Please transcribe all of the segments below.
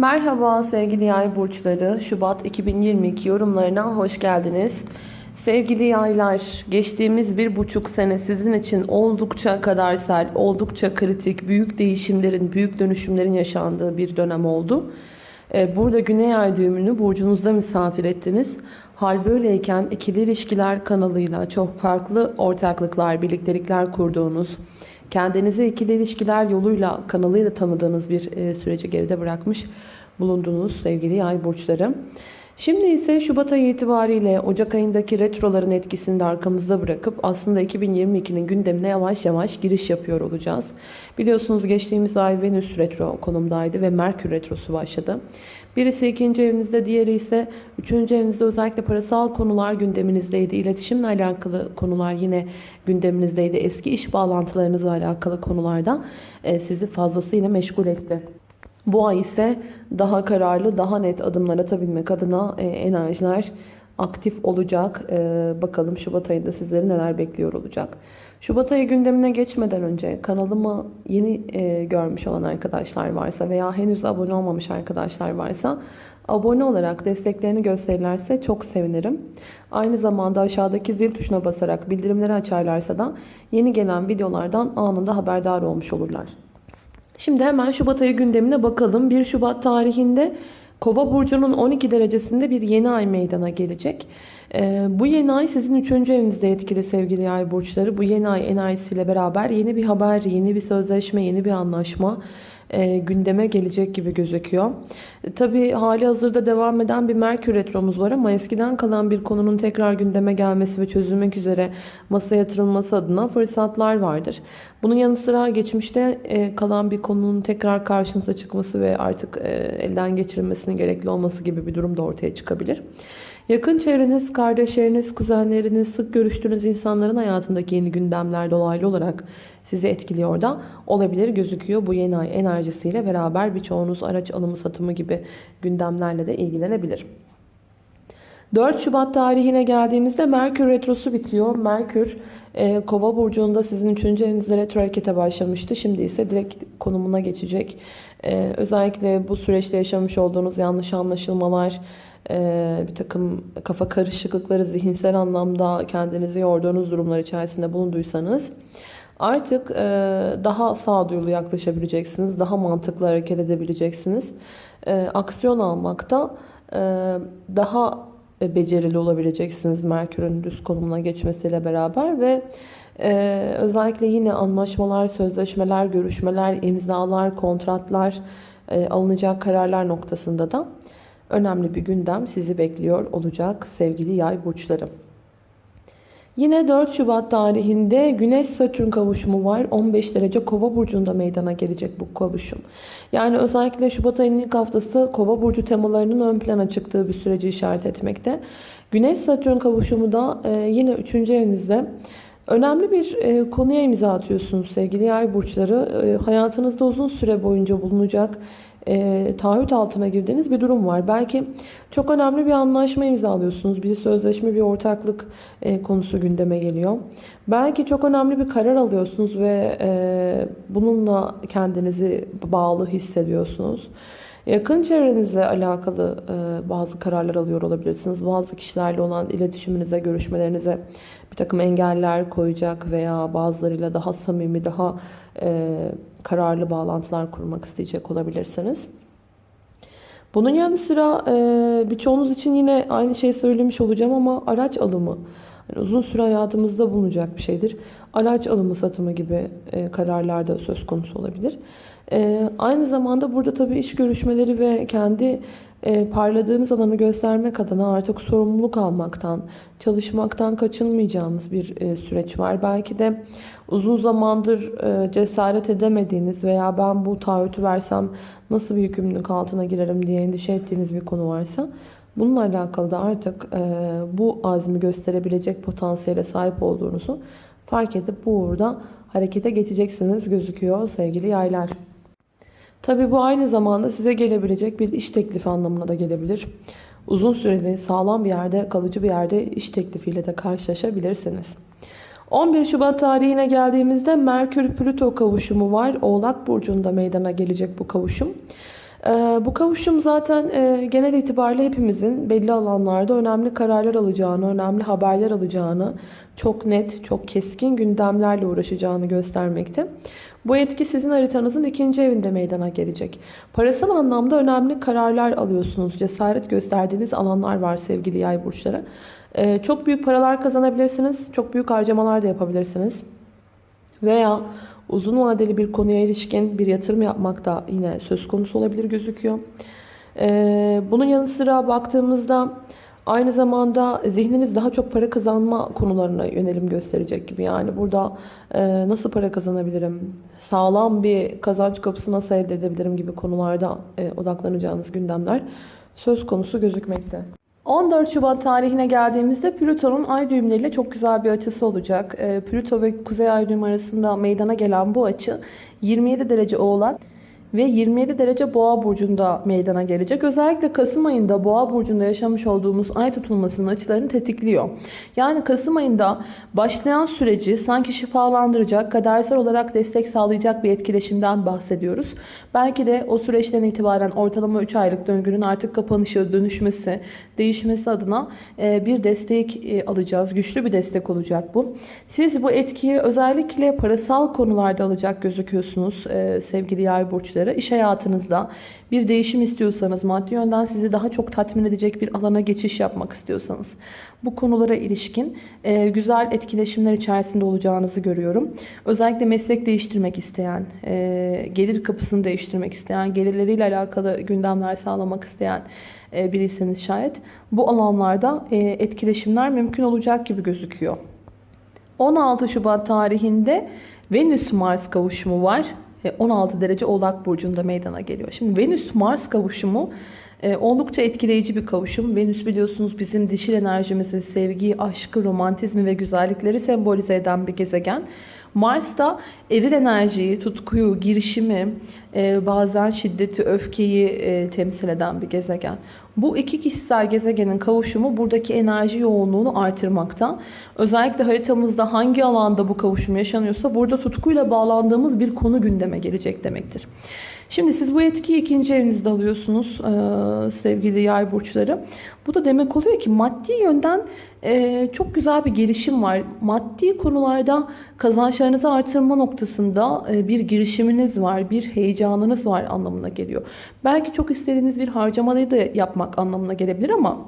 Merhaba sevgili yay burçları. Şubat 2022 yorumlarına hoş geldiniz. Sevgili yaylar, geçtiğimiz bir buçuk sene sizin için oldukça kadersel, oldukça kritik, büyük değişimlerin, büyük dönüşümlerin yaşandığı bir dönem oldu. Ee, Burada Güney Ay düğümünü burcunuzda misafir ettiniz. Hal böyleyken ikili ilişkiler kanalıyla çok farklı ortaklıklar, birliktelikler kurduğunuz, kendinizi ikili ilişkiler yoluyla, kanalıyla tanıdığınız bir e, süreci geride bırakmış bulundunuz sevgili yay burçları. Şimdi ise Şubat ayı itibariyle Ocak ayındaki retroların etkisini de arkamızda bırakıp aslında 2022'nin gündemine yavaş yavaş giriş yapıyor olacağız. Biliyorsunuz geçtiğimiz ay Venüs retro konumdaydı ve Merkür retrosu başladı. Birisi ikinci evinizde, diğeri ise üçüncü evinizde özellikle parasal konular gündeminizdeydi. İletişimle alakalı konular yine gündeminizdeydi. Eski iş bağlantılarınızla alakalı konularda e, sizi fazlasıyla meşgul etti. Bu ay ise daha kararlı, daha net adımlar atabilmek adına e, enerjiler aktif olacak. E, bakalım Şubat ayında sizleri neler bekliyor olacak. Şubat ayı gündemine geçmeden önce kanalımı yeni e, görmüş olan arkadaşlar varsa veya henüz abone olmamış arkadaşlar varsa abone olarak desteklerini gösterirlerse çok sevinirim. Aynı zamanda aşağıdaki zil tuşuna basarak bildirimleri açarlarsa da yeni gelen videolardan anında haberdar olmuş olurlar. Şimdi hemen Şubat ayı gündemine bakalım. 1 Şubat tarihinde Kova burcunun 12 derecesinde bir yeni ay meydana gelecek. Ee, bu yeni ay sizin 3. evinizde etkili sevgili yay burçları. Bu yeni ay enerjisiyle beraber yeni bir haber, yeni bir sözleşme, yeni bir anlaşma e, gündeme gelecek gibi gözüküyor. E, Tabi hali hazırda devam eden bir Merkür Retromuz var ama eskiden kalan bir konunun tekrar gündeme gelmesi ve çözülmek üzere masaya yatırılması adına fırsatlar vardır. Bunun yanı sıra geçmişte e, kalan bir konunun tekrar karşınıza çıkması ve artık e, elden geçirilmesinin gerekli olması gibi bir durum da ortaya çıkabilir. Yakın çevreniz, kardeşleriniz, kuzenleriniz, sık görüştüğünüz insanların hayatındaki yeni gündemler dolaylı olarak sizi etkiliyor da olabilir gözüküyor. Bu yeni ay enerjisiyle beraber birçoğunuz araç alımı satımı gibi gündemlerle de ilgilenebilir. 4 Şubat tarihine geldiğimizde Merkür Retrosu bitiyor. Merkür e, Kova burcunda sizin 3. evinizde retro harekete başlamıştı. Şimdi ise direkt konumuna geçecek. E, özellikle bu süreçte yaşamış olduğunuz yanlış anlaşılmalar, bir takım kafa karışıklıkları, zihinsel anlamda kendinizi yorduğunuz durumlar içerisinde bulunduysanız artık e, daha sağduyulu yaklaşabileceksiniz. Daha mantıklı hareket edebileceksiniz. E, aksiyon almakta e, daha becerili olabileceksiniz Merkür'ün düz konumuna geçmesiyle beraber ve e, özellikle yine anlaşmalar, sözleşmeler, görüşmeler, imzalar, kontratlar, e, alınacak kararlar noktasında da önemli bir gündem sizi bekliyor olacak sevgili yay burçları. Yine 4 Şubat tarihinde Güneş Satürn kavuşumu var. 15 derece Kova burcunda meydana gelecek bu kavuşum. Yani özellikle Şubat ayının ilk haftası Kova burcu temalarının ön plana çıktığı bir süreci işaret etmekte. Güneş Satürn kavuşumu da e, yine 3. evinizde önemli bir e, konuya imza atıyorsunuz sevgili yay burçları. E, hayatınızda uzun süre boyunca bulunacak e, taahhüt altına girdiğiniz bir durum var. Belki çok önemli bir anlaşma imzalıyorsunuz. Bir sözleşme, bir ortaklık e, konusu gündeme geliyor. Belki çok önemli bir karar alıyorsunuz ve e, bununla kendinizi bağlı hissediyorsunuz. Yakın çevrenizle alakalı e, bazı kararlar alıyor olabilirsiniz. Bazı kişilerle olan iletişiminize, görüşmelerinize bir takım engeller koyacak veya bazılarıyla daha samimi, daha e, kararlı bağlantılar kurmak isteyecek olabilirsiniz. Bunun yanı sıra e, birçoğunuz için yine aynı şeyi söylemiş olacağım ama araç alımı yani uzun süre hayatımızda bulunacak bir şeydir. Araç alımı satımı gibi e, kararlar da söz konusu olabilir. E, aynı zamanda burada tabii iş görüşmeleri ve kendi e, parladığınız alanı göstermek adına artık sorumluluk almaktan, çalışmaktan kaçınmayacağınız bir e, süreç var. Belki de uzun zamandır e, cesaret edemediğiniz veya ben bu taahhütü versem nasıl bir yükümlülük altına girerim diye endişe ettiğiniz bir konu varsa bununla alakalı da artık e, bu azmi gösterebilecek potansiyele sahip olduğunuzu fark edip bu uğurda harekete geçeceksiniz gözüküyor sevgili yaylar. Tabi bu aynı zamanda size gelebilecek bir iş teklifi anlamına da gelebilir. Uzun süreli sağlam bir yerde, kalıcı bir yerde iş teklifiyle de karşılaşabilirsiniz. 11 Şubat tarihine geldiğimizde Merkür Plüto kavuşumu var. Oğlak Burcu'nda meydana gelecek bu kavuşum. Ee, bu kavuşum zaten e, genel itibariyle hepimizin belli alanlarda önemli kararlar alacağını, önemli haberler alacağını, çok net, çok keskin gündemlerle uğraşacağını göstermekte. Bu etki sizin haritanızın ikinci evinde meydana gelecek. Parasal anlamda önemli kararlar alıyorsunuz. Cesaret gösterdiğiniz alanlar var sevgili yay burçları. Ee, çok büyük paralar kazanabilirsiniz. Çok büyük harcamalar da yapabilirsiniz. Veya uzun vadeli bir konuya ilişkin bir yatırım yapmak da yine söz konusu olabilir gözüküyor. Ee, bunun yanı sıra baktığımızda aynı zamanda zihniniz daha çok para kazanma konularına yönelim gösterecek gibi. Yani burada e, nasıl para kazanabilirim, sağlam bir kazanç kapısı nasıl elde edebilirim gibi konularda e, odaklanacağınız gündemler söz konusu gözükmekte. 14 Şubat tarihine geldiğimizde Plüton'un ay düğümleriyle çok güzel bir açısı olacak. Ee, Plüto ve Kuzey ay düğümü arasında meydana gelen bu açı 27 derece oğlak ve 27 derece boğa burcunda meydana gelecek. Özellikle Kasım ayında boğa burcunda yaşamış olduğumuz ay tutulmasının açılarını tetikliyor. Yani Kasım ayında başlayan süreci sanki şifalandıracak, kadersel olarak destek sağlayacak bir etkileşimden bahsediyoruz. Belki de o süreçten itibaren ortalama 3 aylık döngünün artık kapanışı, dönüşmesi, değişmesi adına e, bir destek e, alacağız. Güçlü bir destek olacak bu. Siz bu etkiyi özellikle parasal konularda alacak gözüküyorsunuz e, sevgili yay burçları burçları iş hayatınızda bir değişim istiyorsanız, maddi yönden sizi daha çok tatmin edecek bir alana geçiş yapmak istiyorsanız bu konulara ilişkin e, güzel etkileşimler içerisinde olacağınızı görüyorum. Özellikle meslek değiştirmek isteyen, e, gelir kapısını değiştirmek isteyen, gelirleriyle alakalı gündemler sağlamak isteyen e, biriyseniz şayet bu alanlarda e, etkileşimler mümkün olacak gibi gözüküyor. 16 Şubat tarihinde Venüs-Mars kavuşumu var. 16 e, derece Oğlak Burcu'nda meydana geliyor. Şimdi Venüs-Mars kavuşumu e, oldukça etkileyici bir kavuşum. Venüs biliyorsunuz bizim dişil enerjimizi, sevgiyi, aşkı, romantizmi ve güzellikleri sembolize eden bir gezegen. Mars da eril enerjiyi, tutkuyu, girişimi, e, bazen şiddeti, öfkeyi e, temsil eden bir gezegen. Bu iki kişisel gezegenin kavuşumu buradaki enerji yoğunluğunu artırmakta. Özellikle haritamızda hangi alanda bu kavuşum yaşanıyorsa burada tutkuyla bağlandığımız bir konu gündeme gelecek demektir. Şimdi siz bu etkiyi ikinci evinizde alıyorsunuz e, sevgili yay burçları. Bu da demek oluyor ki maddi yönden e, çok güzel bir gelişim var. Maddi konularda kazançlarınızı artırma noktasında e, bir girişiminiz var, bir heyecanınız var anlamına geliyor. Belki çok istediğiniz bir harcamayı da yapmak anlamına gelebilir ama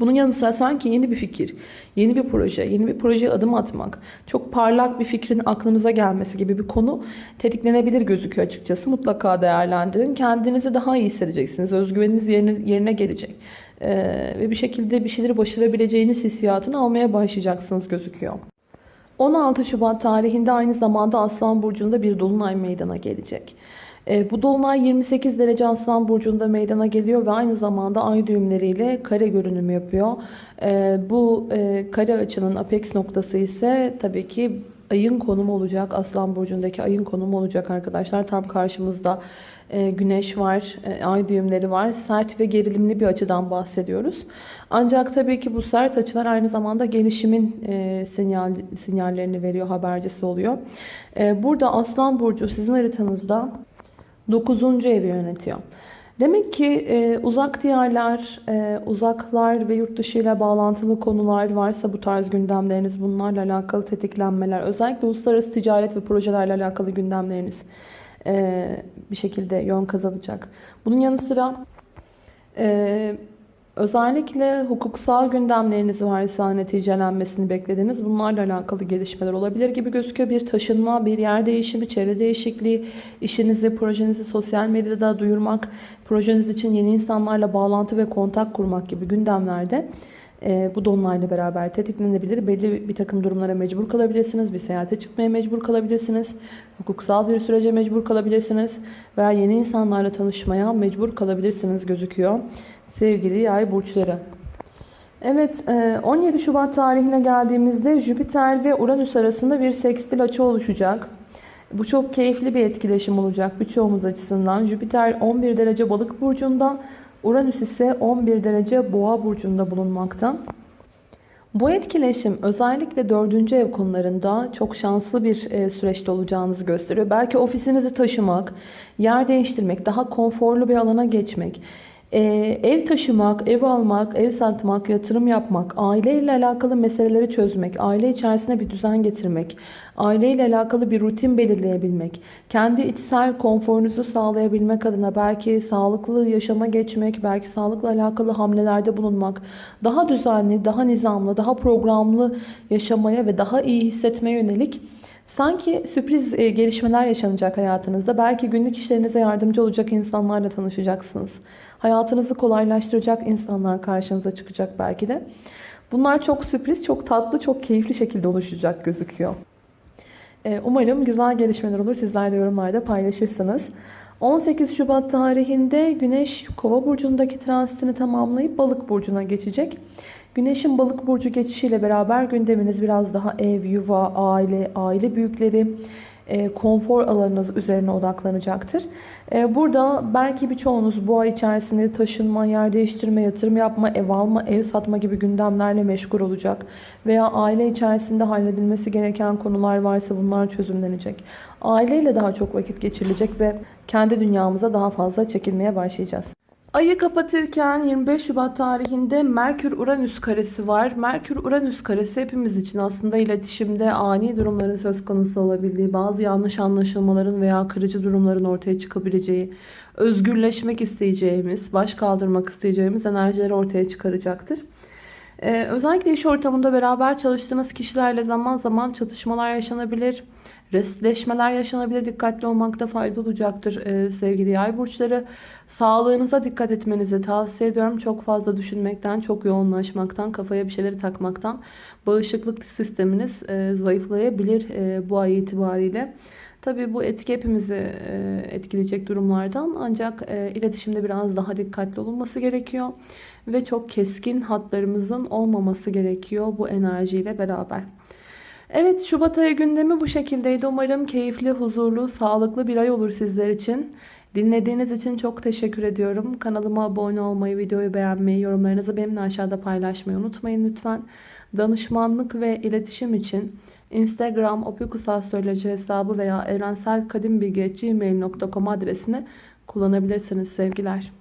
bunun yanı sıra sanki yeni bir fikir, yeni bir proje, yeni bir projeye adım atmak, çok parlak bir fikrin aklınıza gelmesi gibi bir konu tetiklenebilir gözüküyor açıkçası. Mutlaka değerlendirin. Kendinizi daha iyi hissedeceksiniz. Özgüveniniz yerine, yerine gelecek. Ee, ve bir şekilde bir şeyleri başarabileceğiniz hissiyatını almaya başlayacaksınız gözüküyor. 16 Şubat tarihinde aynı zamanda Aslan Burcu'nda bir dolunay meydana gelecek. E, bu dolunay 28 derece Aslan Burcu'nda meydana geliyor ve aynı zamanda ay düğümleriyle kare görünüm yapıyor. E, bu e, kare açının apex noktası ise tabii ki ayın konumu olacak. Aslan Burcu'ndaki ayın konumu olacak arkadaşlar. Tam karşımızda güneş var, ay düğümleri var. Sert ve gerilimli bir açıdan bahsediyoruz. Ancak tabii ki bu sert açılar aynı zamanda gelişimin sinyal, sinyallerini veriyor, habercisi oluyor. burada Aslan Burcu sizin haritanızda 9. evi yönetiyor. Demek ki e, uzak diyarlar, e, uzaklar ve yurt dışı ile bağlantılı konular varsa bu tarz gündemleriniz, bunlarla alakalı tetiklenmeler, özellikle uluslararası ticaret ve projelerle alakalı gündemleriniz e, bir şekilde yön kazanacak. Bunun yanı sıra e, Özellikle hukuksal gündemleriniz varsa neticelenmesini beklediğiniz bunlarla alakalı gelişmeler olabilir gibi gözüküyor. Bir taşınma, bir yer değişimi, çevre değişikliği, işinizi, projenizi sosyal medyada duyurmak, projeniz için yeni insanlarla bağlantı ve kontak kurmak gibi gündemlerde e, bu donlarla beraber tetiklenebilir. Belli bir takım durumlara mecbur kalabilirsiniz. Bir seyahate çıkmaya mecbur kalabilirsiniz. Hukuksal bir sürece mecbur kalabilirsiniz. Veya yeni insanlarla tanışmaya mecbur kalabilirsiniz gözüküyor sevgili yay burçları. Evet 17 e, Şubat tarihine geldiğimizde Jüpiter ve Uranüs arasında bir sekstil açı oluşacak. Bu çok keyifli bir etkileşim olacak birçoğumuz açısından. Jüpiter 11 derece balık burcunda, Uranüs ise 11 derece boğa burcunda bulunmakta. Bu etkileşim özellikle dördüncü ev konularında çok şanslı bir e, süreçte olacağınızı gösteriyor. Belki ofisinizi taşımak, yer değiştirmek, daha konforlu bir alana geçmek, e, ev taşımak, ev almak, ev satmak, yatırım yapmak, aileyle alakalı meseleleri çözmek, aile içerisine bir düzen getirmek, aileyle alakalı bir rutin belirleyebilmek, kendi içsel konforunuzu sağlayabilmek adına belki sağlıklı yaşama geçmek, belki sağlıkla alakalı hamlelerde bulunmak, daha düzenli, daha nizamlı, daha programlı yaşamaya ve daha iyi hissetmeye yönelik Sanki sürpriz e, gelişmeler yaşanacak hayatınızda. Belki günlük işlerinize yardımcı olacak insanlarla tanışacaksınız. Hayatınızı kolaylaştıracak insanlar karşınıza çıkacak belki de. Bunlar çok sürpriz, çok tatlı, çok keyifli şekilde oluşacak gözüküyor. E, Umarım güzel gelişmeler olur. Sizler de yorumlarda paylaşırsınız. 18 Şubat tarihinde Güneş Kova burcundaki transitini tamamlayıp Balık burcuna geçecek. Güneşin Balık burcu geçişiyle beraber gündeminiz biraz daha ev, yuva, aile, aile büyükleri, e, konfor alanınız üzerine odaklanacaktır. E, burada belki birçoğunuz bu ay içerisinde taşınma, yer değiştirme, yatırım yapma, ev alma, ev satma gibi gündemlerle meşgul olacak. Veya aile içerisinde halledilmesi gereken konular varsa bunlar çözümlenecek. Aileyle daha çok vakit geçirilecek ve kendi dünyamıza daha fazla çekilmeye başlayacağız. Ayı kapatırken 25 Şubat tarihinde Merkür-Uranüs karesi var. Merkür-Uranüs karesi hepimiz için aslında iletişimde ani durumların söz konusu olabildiği, bazı yanlış anlaşılmaların veya kırıcı durumların ortaya çıkabileceği, özgürleşmek isteyeceğimiz, baş kaldırmak isteyeceğimiz enerjileri ortaya çıkaracaktır. Ee, özellikle iş ortamında beraber çalıştığınız kişilerle zaman zaman çatışmalar yaşanabilir. Restleşmeler yaşanabilir. Dikkatli olmakta fayda olacaktır ee, sevgili yay burçları. Sağlığınıza dikkat etmenizi tavsiye ediyorum. Çok fazla düşünmekten, çok yoğunlaşmaktan, kafaya bir şeyleri takmaktan bağışıklık sisteminiz e, zayıflayabilir e, bu ay itibariyle. Tabii bu etki hepimizi e, etkileyecek durumlardan ancak e, iletişimde biraz daha dikkatli olunması gerekiyor. Ve çok keskin hatlarımızın olmaması gerekiyor bu enerjiyle beraber. Evet Şubat ayı gündemi bu şekildeydi. Umarım keyifli, huzurlu, sağlıklı bir ay olur sizler için. Dinlediğiniz için çok teşekkür ediyorum. Kanalıma abone olmayı, videoyu beğenmeyi, yorumlarınızı benimle aşağıda paylaşmayı unutmayın lütfen. Danışmanlık ve iletişim için Instagram opikusastroloji hesabı veya evrenselkadimbilgi.gmail.com adresini kullanabilirsiniz sevgiler.